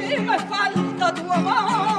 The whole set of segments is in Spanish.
me falta tu amor.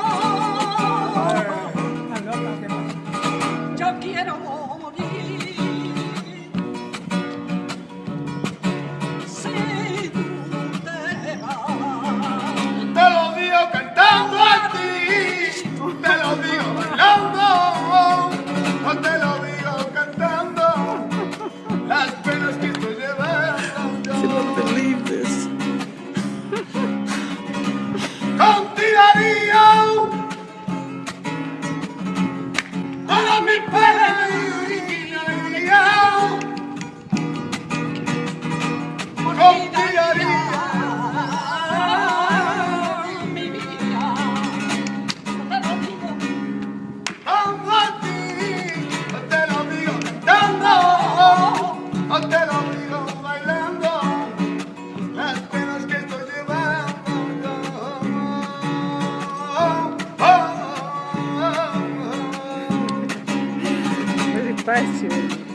acontece hoje.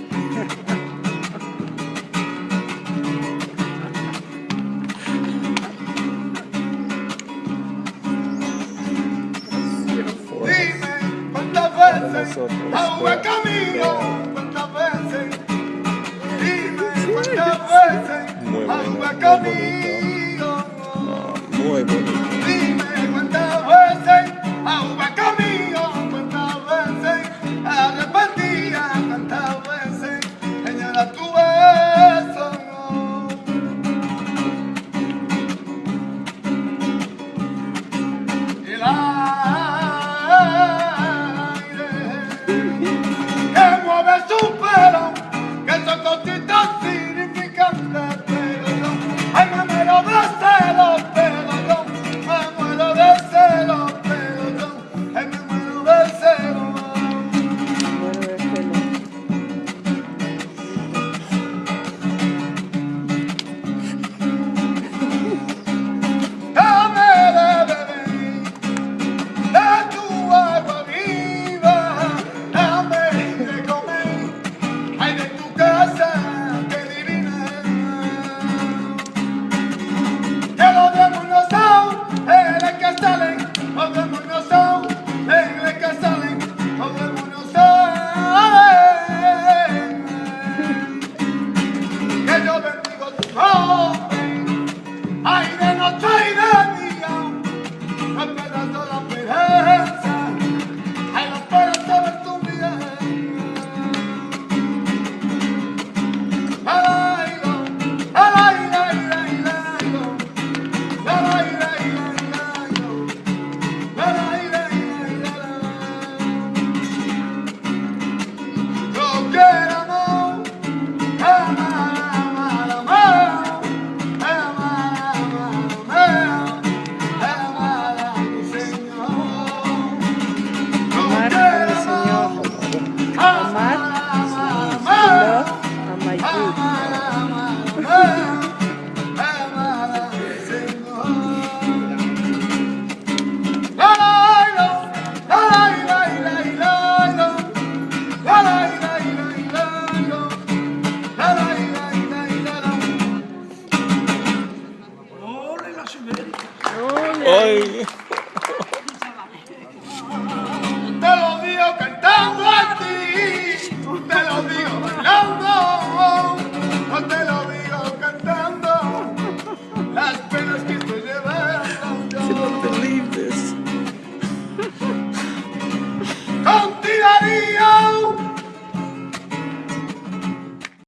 nosotros. Agua camino, cuántas veces, dime cuántas veces, agua camino. Muy bonito. strong. Amar is